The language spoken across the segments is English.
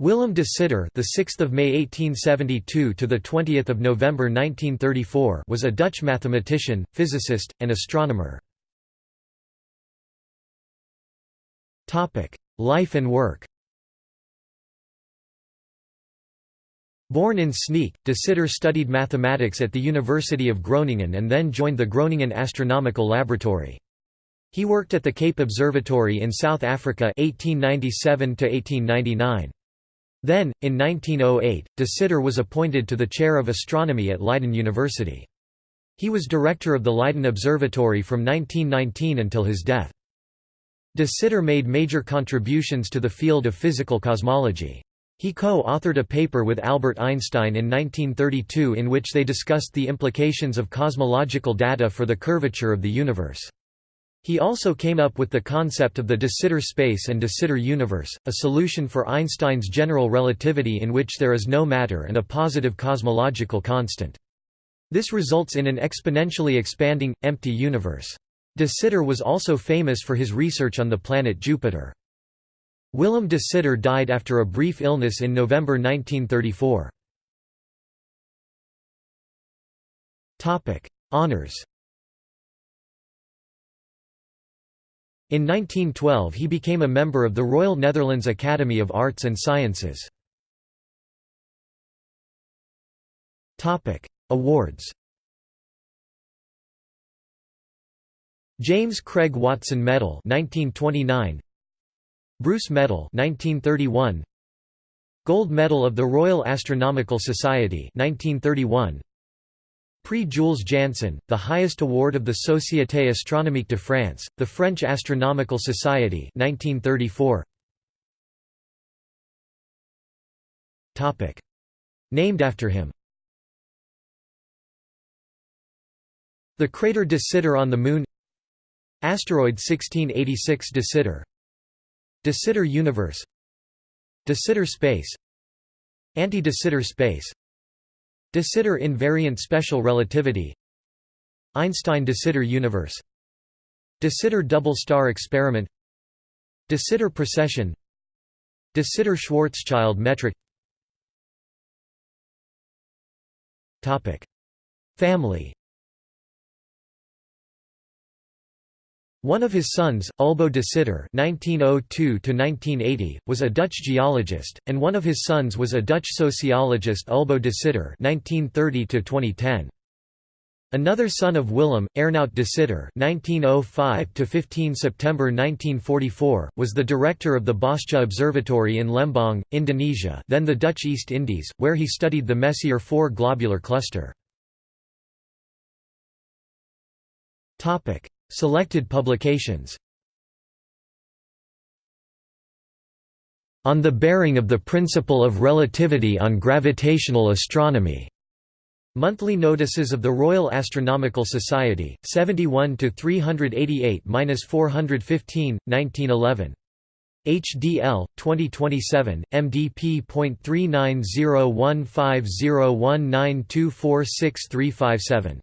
Willem de Sitter, the 6th of May 1872 to the 20th of November 1934, was a Dutch mathematician, physicist, and astronomer. Topic: Life and work. Born in Sneek, de Sitter studied mathematics at the University of Groningen and then joined the Groningen Astronomical Laboratory. He worked at the Cape Observatory in South Africa 1897 to 1899. Then, in 1908, de Sitter was appointed to the chair of astronomy at Leiden University. He was director of the Leiden Observatory from 1919 until his death. De Sitter made major contributions to the field of physical cosmology. He co-authored a paper with Albert Einstein in 1932 in which they discussed the implications of cosmological data for the curvature of the universe. He also came up with the concept of the de Sitter space and de Sitter universe, a solution for Einstein's general relativity in which there is no matter and a positive cosmological constant. This results in an exponentially expanding, empty universe. De Sitter was also famous for his research on the planet Jupiter. Willem de Sitter died after a brief illness in November 1934. Honours In 1912 he became a member of the Royal Netherlands Academy of Arts and Sciences. Awards. James Craig Watson Medal 1929 Bruce Medal 1931 Gold Medal of the Royal Astronomical Society 1931 Prix Jules Janssen, the highest award of the Société Astronomique de France, the French Astronomical Society 1934. Named after him. The crater de Sitter on the Moon. Asteroid 1686 de Sitter. De Sitter universe. De Sitter space. Anti-de Sitter space De Sitter invariant special relativity. Einstein de Sitter universe. De Sitter double star experiment. De Sitter precession. De Sitter Schwarzschild metric. Family One of his sons, Ulbo de Sitter (1902–1980), was a Dutch geologist, and one of his sons was a Dutch sociologist, Ulbo de Sitter (1930–2010). Another son of Willem, Arnout de Sitter (1905–15 September 1944), was the director of the Bosscha Observatory in Lembang, Indonesia, then the Dutch East Indies, where he studied the Messier 4 globular cluster. Topic. Selected publications On the Bearing of the Principle of Relativity on Gravitational Astronomy. Monthly Notices of the Royal Astronomical Society, 71 to 388-415, 1911. HDL 2027 MDP.390150192463557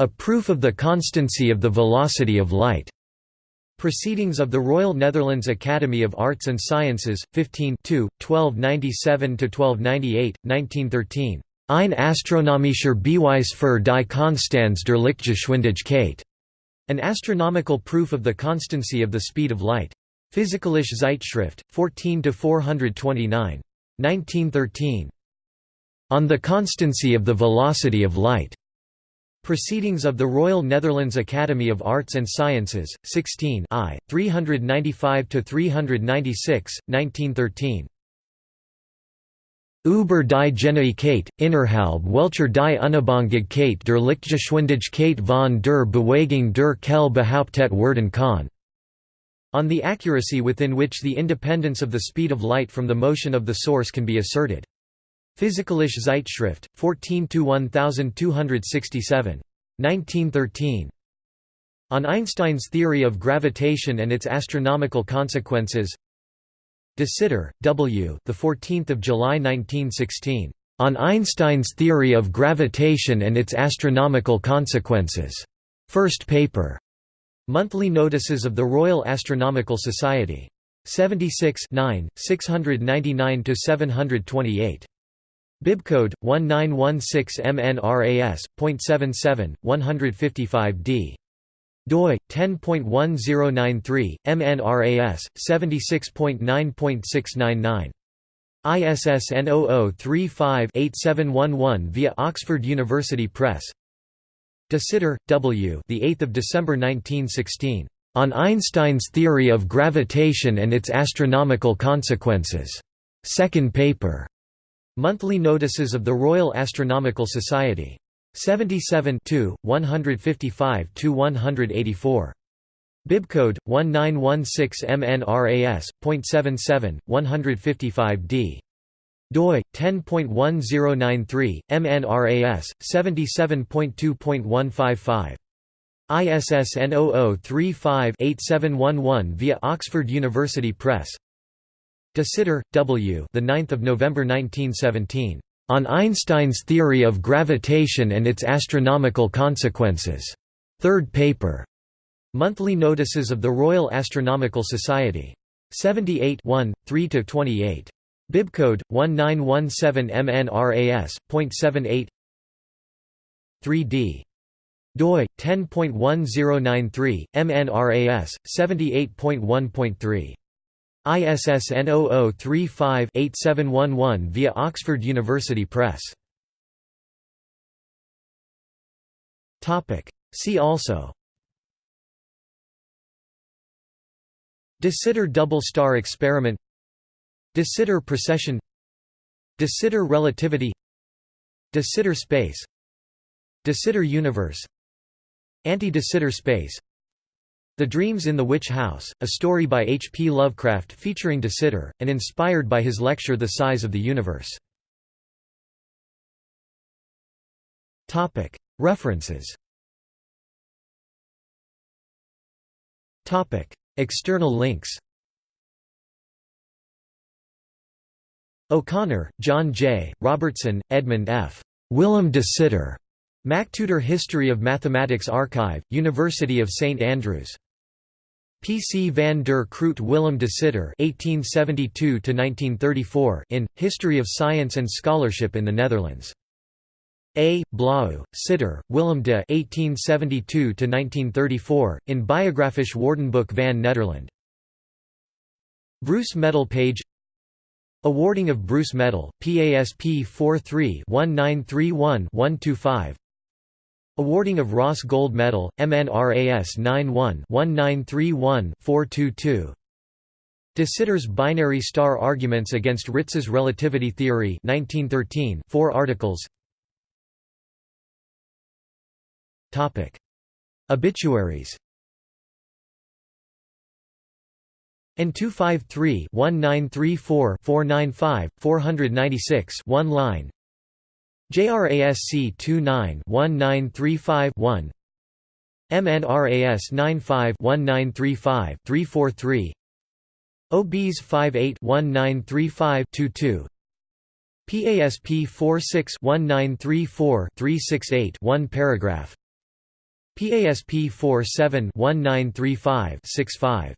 a proof of the constancy of the velocity of light. Proceedings of the Royal Netherlands Academy of Arts and Sciences, 15 1297–1298, 1913. Ein astronomischer Beweis für die Konstanz der Lichtgeschwindigkeit. An astronomical proof of the constancy of the speed of light. Physikalische Zeitschrift, 14 429. 1913. On the constancy of the velocity of light. Proceedings of the Royal Netherlands Academy of Arts and Sciences, 16 I, 395–396, 1913. Über die Genauigkeit, innerhalb welcher die Unabhängigkeit der Lichtgeschwindigkeit von der Bewegung der Kell behauptet werden kann. On the accuracy within which the independence of the speed of light from the motion of the source can be asserted. Physikalische Zeitschrift, 14–1267. 1913. On Einstein's theory of gravitation and its astronomical consequences. De Sitter, W. The 14th of July 1916. On Einstein's theory of gravitation and its astronomical consequences. First paper. Monthly notices of the Royal Astronomical Society. 76 9, 699–728. Bibcode 1916MNRAS.77 155D doi 10.1093 MNRAS 76.9.699 ISSN 0035-8711 via Oxford University Press De Sitter, W. The 8th of December 1916. On Einstein's theory of gravitation and its astronomical consequences. Second paper. Monthly Notices of the Royal Astronomical Society. 77 155–184. Bibcode 1916MNRAS.77 155D doi 10.1093 MNRAS 77.2.155 ISSN 0035-8711 via Oxford University Press De Sitter, W. The 9th of November 1917 on Einstein's theory of gravitation and its astronomical consequences. Third paper. Monthly Notices of the Royal Astronomical Society. 78 3–28. Bibcode 1917MNRAS.78 3D. doi 10.1093 MNRAS 78.1.3 ISSN 0035-8711 via Oxford University Press. See also. De Sitter double star experiment. De Sitter precession. De Sitter relativity. De Sitter space. De Sitter universe. Anti-de Sitter space the Dreams in the Witch House, a story by H. P. Lovecraft featuring De Sitter, and inspired by his lecture The Size of the Universe. References External links O'Connor, John J., Robertson, Edmund F. Willem de Sitter. MacTutor History of Mathematics Archive, University of St Andrews. P. C. van der Kruit Willem de Sitter (1872–1934) in History of Science and Scholarship in the Netherlands. A. Blaauw, Sitter, Willem de (1872–1934) in Biografisch Woordenboek van Nederland. Bruce Medal page. Awarding of Bruce Medal, PASP 43 1931 125 Awarding of Ross Gold Medal, MNRAS 91-1931-422 De Sitter's Binary Star Arguments Against Ritz's Relativity Theory 1913 4 articles. Topic. Obituaries. N253-1934-495, 496 one line JRASC 29-1935-1 MNRAS 95-1935-343 OBs 58-1935-22 PASP 46-1934-368 paragraph. PASP 47-1935-65